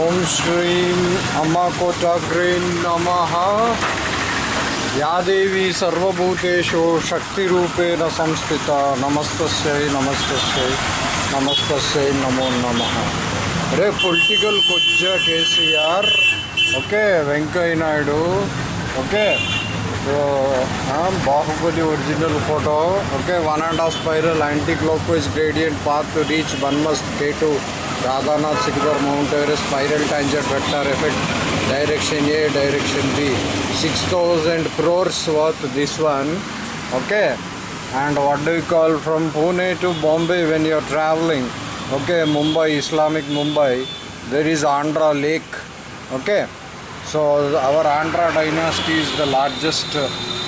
ఓం శ్రీం అమ్మకోటాగ్రే నమ. యాదేవి సర్వభూతేషు శక్తిరూపేణ సంస్థిత. నమస్తస్యై నమస్తస్యై నమస్తస్యై నమో నమ. రే political కొజ్జ KCR. Okay Venkaiah Naidu. Okay. Baahubali original photo. Okay one and half spiral anticlockwise gradient path reach one must K two. Radhanath Sikhar Mount Everest spiral tangent vector effect direction A direction B. 6000 crores worth this one okay? And what do you call from Pune to Bombay when you're traveling? Okay Mumbai Islamic Mumbai. There is Andhra Lake okay? So our Andhra dynasty is the largest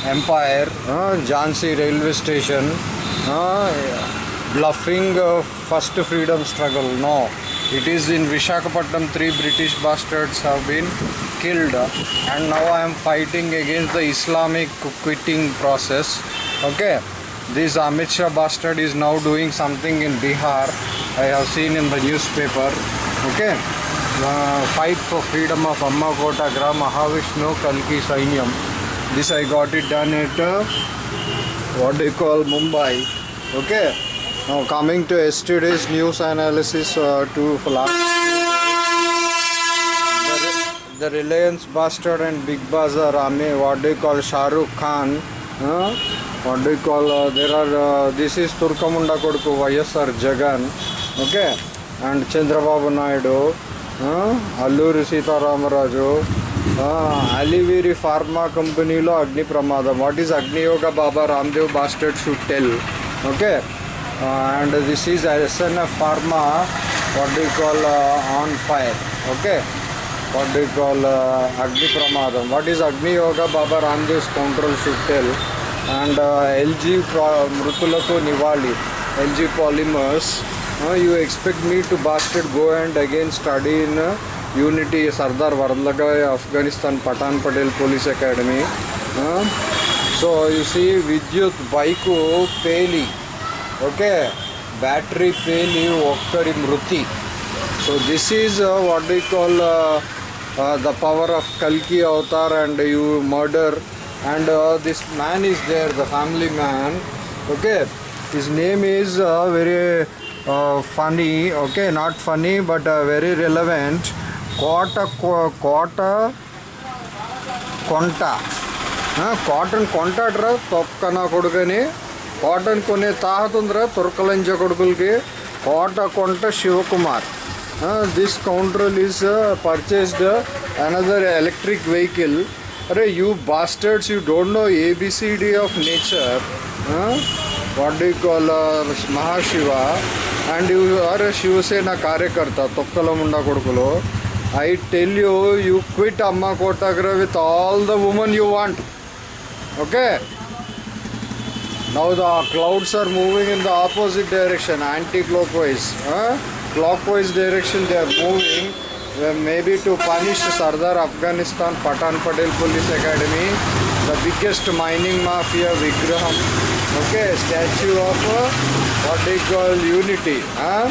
empire uh, Jhansi railway station uh, bluffing uh, first freedom struggle. No, it is in Vishakhapatnam. Three British bastards have been killed, and now I am fighting against the Islamic quitting process. Okay, this Amit Shah bastard is now doing something in Bihar. I have seen in the newspaper. Okay. Uh, fight for freedom of Amma Kotagra, Mahavishnu, Kalki Sainyam. This I got it done at uh, what do you call Mumbai. Okay. Now coming to yesterday's news analysis uh, to last. The, the Reliance Bastard and Big Bazaar Ame, what do you call Shahrukh Khan. Uh, what do you call? Uh, there are. Uh, this is Turkamunda Kodku YSR Jagan. Okay. And Chandrababu Naidu. Alluri Sitaramaraju అలివీరి pharma కంపెనీలో అగ్ని ప్రమాదం what is agniyoga Baba Ramdev bastard should tell okay and this is SNF pharma what do call on fire okay what do call agni pramadam what is agniyoga Baba Ramdev's control should tell and LG మృతులకు నివాళి LG Polymers uh, you expect me to bastard go and again study in uh, unity sardar varlagai afghanistan patan patel police academy uh, so you see vidyut bike peli okay. Battery pain ఒక్కడి మృతి. So this is what we call the power of కల్కి avatar and you murder and this man is there the family man okay his name is very funny okay not funny but very relevant కోట కోట కొంట కాటన్ కొంటాడరా నా కొడుకని కోటను కొనే తాహతుందిరా తుర్కలంజ కొడుకులకి. కోట కొంట Shivakumar. This counter is purchased another electric vehicle. అరే you bastards you don't know ABCD of nature. What do call Mahashiva. And you are Shiv Sena కార్యకర్త తొక్కల ముండా కొడుకులు. I tell you you quit Amma Kotagra with all the women you want. Okay? Now the clouds are moving in the opposite direction, anti-clockwise. Huh? Clockwise direction they are moving, maybe to punish Sardar Afghanistan Patan Patel Police Academy, the biggest mining mafia Vigraham. Okay, statue of what they call unity. Huh?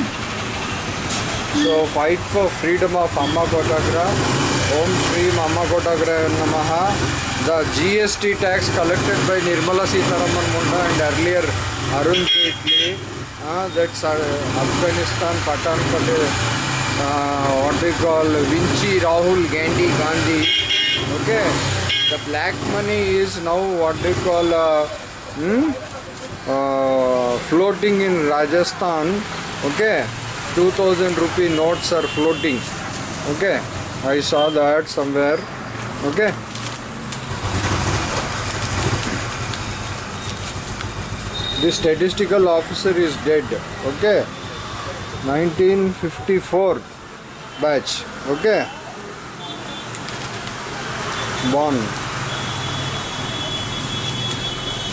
So fight for freedom of Amma Kotagra. Om Shri Amma Kotagra Namaha. The GST tax collected by Nirmala Sitharaman Munda and earlier Arun Jaitley. Uh, that's uh, Afghanistan Patan. Uh, what they call Vinci Rahul Gandhi Gandhi. Okay, the black money is now what they call uh, hmm? uh, floating in Rajasthan. Okay, 2000 rupee notes are floating. Okay, I saw that somewhere. Okay. The statistical officer is dead. Okay. 1954 batch okay born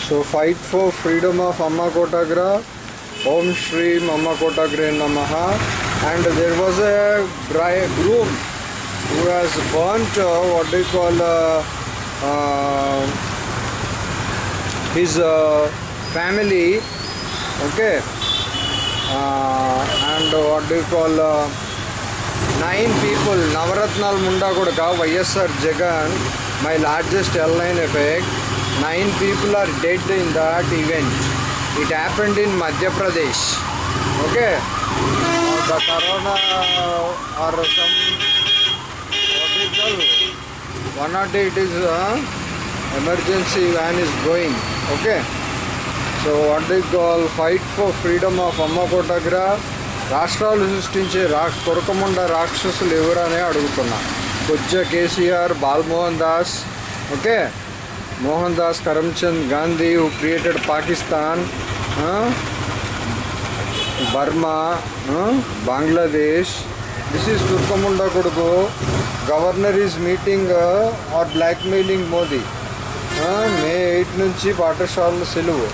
so fight for freedom of amma kotagra om shri amma kotagra namaha and there was a groom who has burnt uh, what they call uh, uh, his uh, family okay? Uh, and what do you call uh, nine people navaratnal munda kodaka ysr jagan my largest airline effect. Nine people are dead in that event. It happened in madhya pradesh okay? Uh, the corona or some One the 108 uh, emergency van is going okay? So what the call fight for freedom of Amma Kotagra రాష్ట్రాలు సృష్టించే రా కొరకముండ రాక్షసులు ఎవరనే అడుగుతున్నా కొజ్జ KCR Balmohan Das okay Mohan Das Karamchand Gandhi who created Pakistan Burma Bangladesh this is తుర్కముండ కొడుకు governor is meeting or blackmailing Modi May eight నుంచి పాఠశాలలు సెలవు.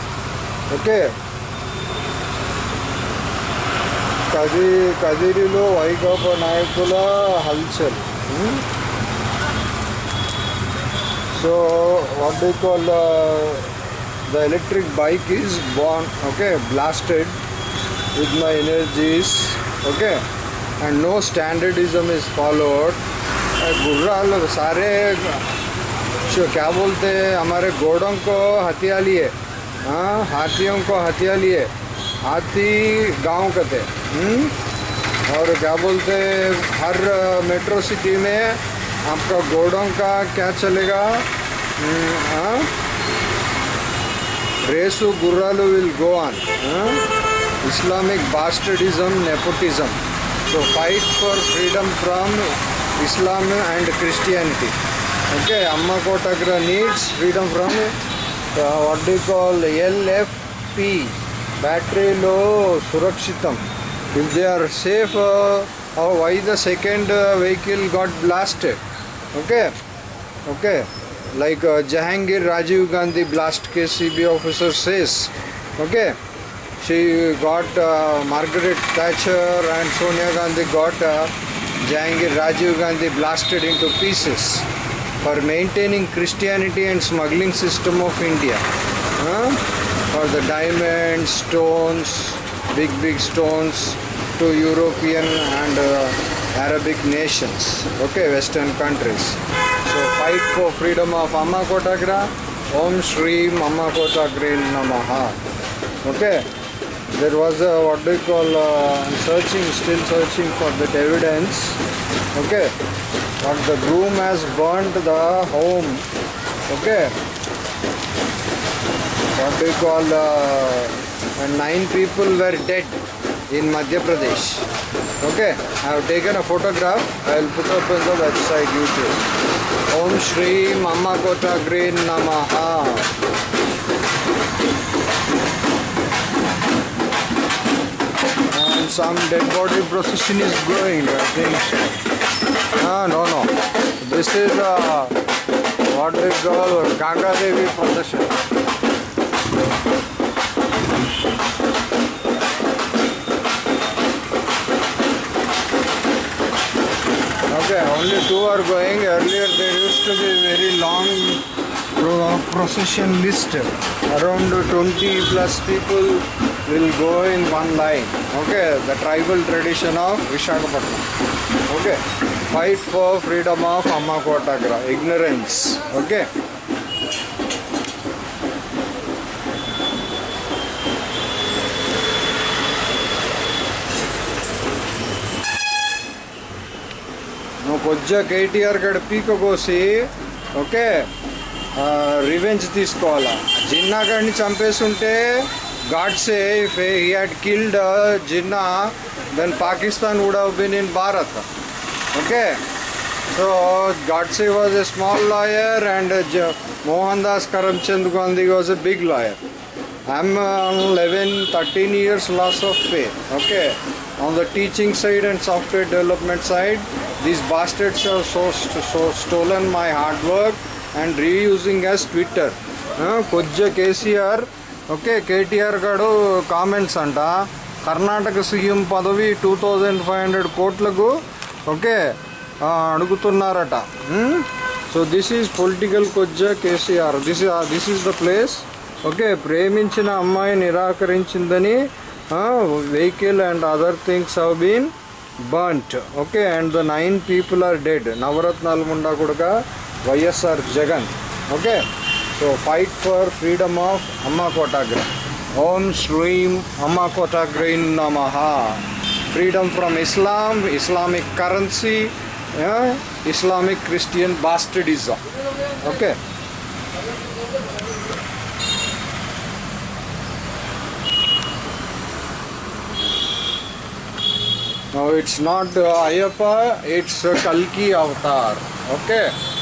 ओके। काजी काजीरी लो वाईगप हलचल. So what you call the electric bike is bomb okay blasted with my energy okay and no standardism is followed गुर्रा सारे, क्या बोलते हैं, हमारे घोड़ों को हथियाली है हाँ हाथियों को हथिया लिए। हाथी गाँव के थे। हुँ? और क्या बोलते, हर मेट्रो सिटी में आपका घोड़ों का क्या चलेगा? रेसू रेसु गुर्रालू विल गो ऑन। हाँ? Islamic bastardism nepotism. तो fight for freedom from Islam and Christianity okay Amma Kotagra needs freedom from uh, what do you call lfp battery low surakshitam if they are safe uh, how why the second uh, vehicle got blasted okay okay like uh, Jahangir Rajiv Gandhi blast case CBI officer says okay she got uh, Margaret Thatcher and Sonia Gandhi got uh, Jahangir Rajiv Gandhi blasted into pieces for maintaining Christianity and smuggling system of India. Huh? for the diamonds stones big big stones to European and uh, Arabic nations okay western countries. So fight for freedom of Amma Kotagra Om Shri Amma Namaha. Okay? There was a what do you call uh, searching still searching for that evidence. Okay but the groom has burnt the home. Okay? What do you call uh, nine people were dead in Madhya Pradesh. Okay? I have taken a photograph. I will put up on the website YouTube. Om Shri Mama Kota Green Namaha. And some dead body procession is going I think. Ah no no this is uh, what they call Ganga Devi procession Okay, only two are going. Earlier there used to be very long pro- procession list. Around 20 plus people will go in one line. Okay, the tribal tradition of Vishakhapatnam. Okay, fight for freedom of Amma Kotagra ignorance okay నువ్వు కొద్దిగా కేటీఆర్ గడ పీక కోసి okay revenge తీసుకోవాలా? జిన్నా గడిని చంపేస్తుంటే Godse if he had killed Jinnah then Pakistan would have been in Bharat okay so Godse was a small lawyer and Mohan Das Karamchand Gandhi was a big lawyer I'm on 11, 13 years loss of pay. Okay. On the teaching side and software development side, these bastards have so, so stolen my hard work and reusing as Twitter. కొజ్జ KCR okay KTR గారు comments అంట Karnataka CM పదవి two thousand five hundred కోట్లకు okay. అడుగుతున్నారట. So this is political కొజ్జ KCR. This this is the place okay ప్రేమించిన అమ్మాయి నిరాకరించిందని vehicle and other things have been burnt. Okay and the nine people are dead Navaratnalu munda కూడా YSR Jagan. Okay so fight for freedom of Amma Kotagra. Om శ్రీం అమ్మ కోటాగ్రైన్ నమ. freedom from Islam, Islamic currency, yeah, Islamic Christian bastardism. Okay. Now it's not uh, it's uh, Kalki avatar. Okay.